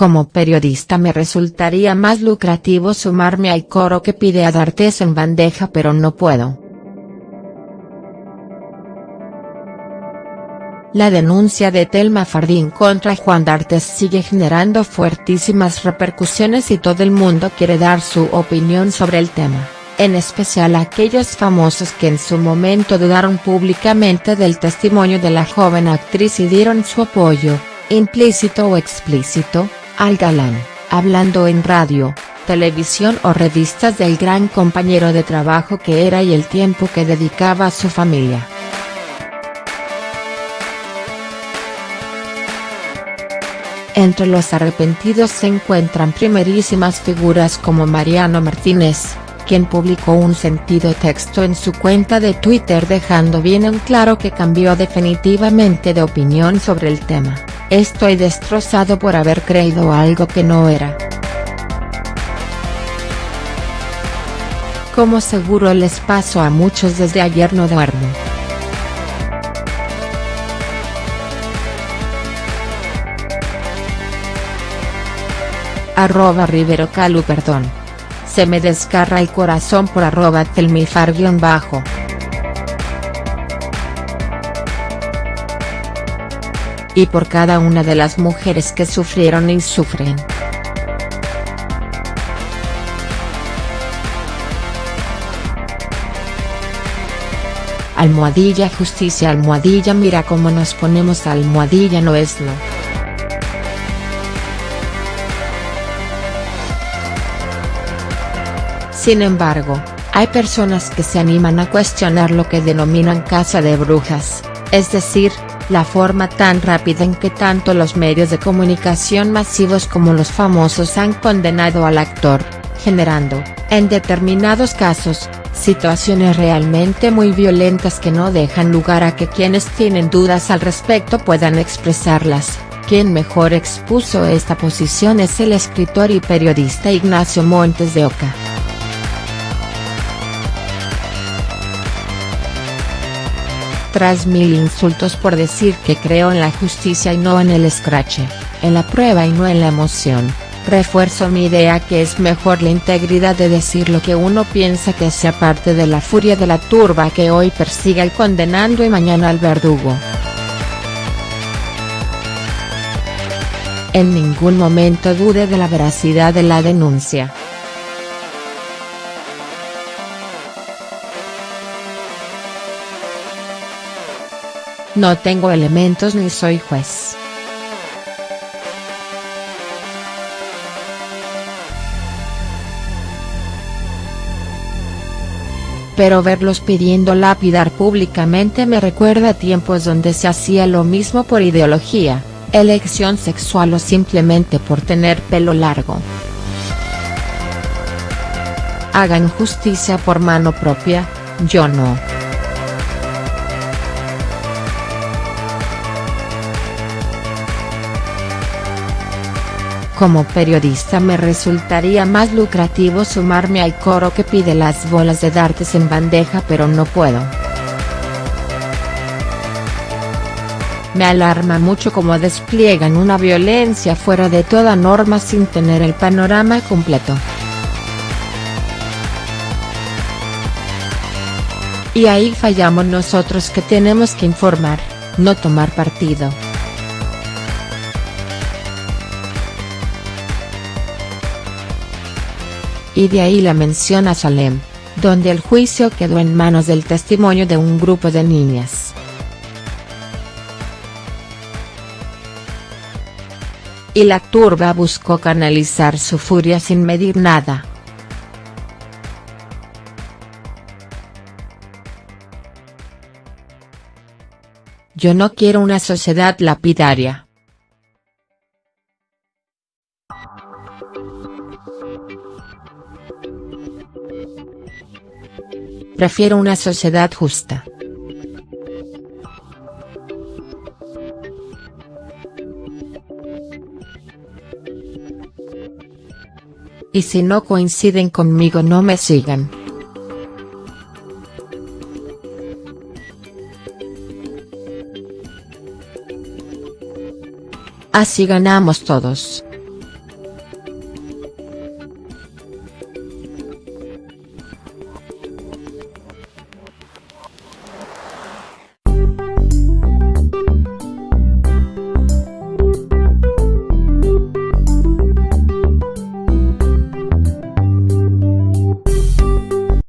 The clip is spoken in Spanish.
Como periodista me resultaría más lucrativo sumarme al coro que pide a D'Artes en bandeja pero no puedo. La denuncia de Telma Fardín contra Juan D'Artes sigue generando fuertísimas repercusiones y todo el mundo quiere dar su opinión sobre el tema, en especial aquellos famosos que en su momento dudaron públicamente del testimonio de la joven actriz y dieron su apoyo, implícito o explícito, al galán, hablando en radio, televisión o revistas del gran compañero de trabajo que era y el tiempo que dedicaba a su familia. Entre los arrepentidos se encuentran primerísimas figuras como Mariano Martínez, quien publicó un sentido texto en su cuenta de Twitter dejando bien en claro que cambió definitivamente de opinión sobre el tema, estoy destrozado por haber creído algo que no era. Como seguro les pasó a muchos desde ayer no duermo. arroba Rivero Calu perdón. Se me descarra el corazón por arroba telmifar bajo. Y por cada una de las mujeres que sufrieron y sufren. Almohadilla justicia almohadilla mira cómo nos ponemos almohadilla no es no. Sin embargo, hay personas que se animan a cuestionar lo que denominan casa de brujas, es decir, la forma tan rápida en que tanto los medios de comunicación masivos como los famosos han condenado al actor, generando, en determinados casos, situaciones realmente muy violentas que no dejan lugar a que quienes tienen dudas al respecto puedan expresarlas. Quien mejor expuso esta posición es el escritor y periodista Ignacio Montes de Oca. Tras mil insultos por decir que creo en la justicia y no en el escrache, en la prueba y no en la emoción, refuerzo mi idea que es mejor la integridad de decir lo que uno piensa que sea parte de la furia de la turba que hoy persigue al condenando y mañana al verdugo. En ningún momento dude de la veracidad de la denuncia. No tengo elementos ni soy juez. Pero verlos pidiendo lapidar públicamente me recuerda a tiempos donde se hacía lo mismo por ideología, elección sexual o simplemente por tener pelo largo. Hagan justicia por mano propia, yo no. Como periodista me resultaría más lucrativo sumarme al coro que pide las bolas de dartes en bandeja pero no puedo. Me alarma mucho cómo despliegan una violencia fuera de toda norma sin tener el panorama completo. Y ahí fallamos nosotros que tenemos que informar, no tomar partido. Y de ahí la mención a Salem, donde el juicio quedó en manos del testimonio de un grupo de niñas. Y la turba buscó canalizar su furia sin medir nada. Yo no quiero una sociedad lapidaria. Prefiero una sociedad justa. Y si no coinciden conmigo no me sigan. Así ganamos todos.